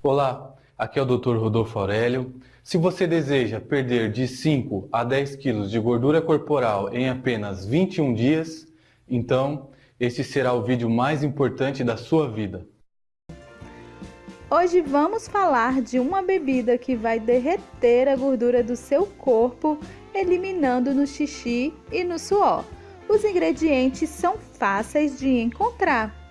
Olá, aqui é o Dr. Rodolfo Aurélio. Se você deseja perder de 5 a 10 quilos de gordura corporal em apenas 21 dias, então este será o vídeo mais importante da sua vida. Hoje vamos falar de uma bebida que vai derreter a gordura do seu corpo, eliminando no xixi e no suor. Os ingredientes são fáceis de encontrar.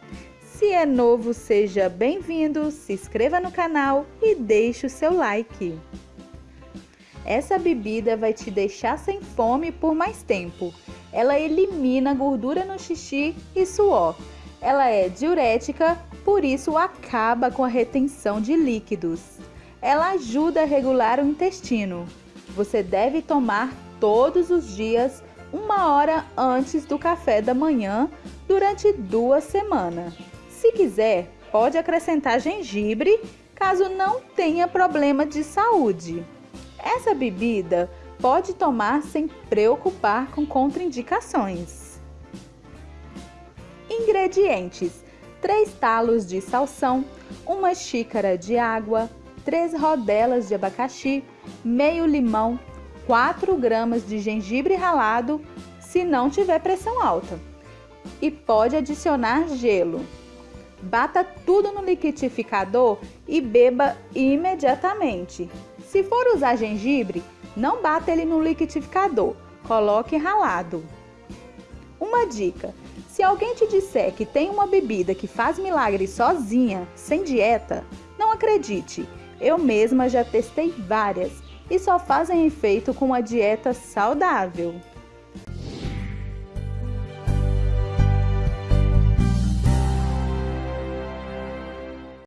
Se é novo, seja bem-vindo, se inscreva no canal e deixe o seu like. Essa bebida vai te deixar sem fome por mais tempo. Ela elimina gordura no xixi e suor. Ela é diurética, por isso acaba com a retenção de líquidos. Ela ajuda a regular o intestino. Você deve tomar todos os dias, uma hora antes do café da manhã, durante duas semanas. Se quiser, pode acrescentar gengibre caso não tenha problema de saúde. Essa bebida pode tomar sem preocupar com contraindicações. Ingredientes: 3 talos de salsão, uma xícara de água, 3 rodelas de abacaxi, meio limão, 4 gramas de gengibre ralado, se não tiver pressão alta. E pode adicionar gelo. Bata tudo no liquidificador e beba imediatamente. Se for usar gengibre, não bata ele no liquidificador, coloque ralado. Uma dica: se alguém te disser que tem uma bebida que faz milagre sozinha, sem dieta, não acredite. Eu mesma já testei várias e só fazem efeito com a dieta saudável.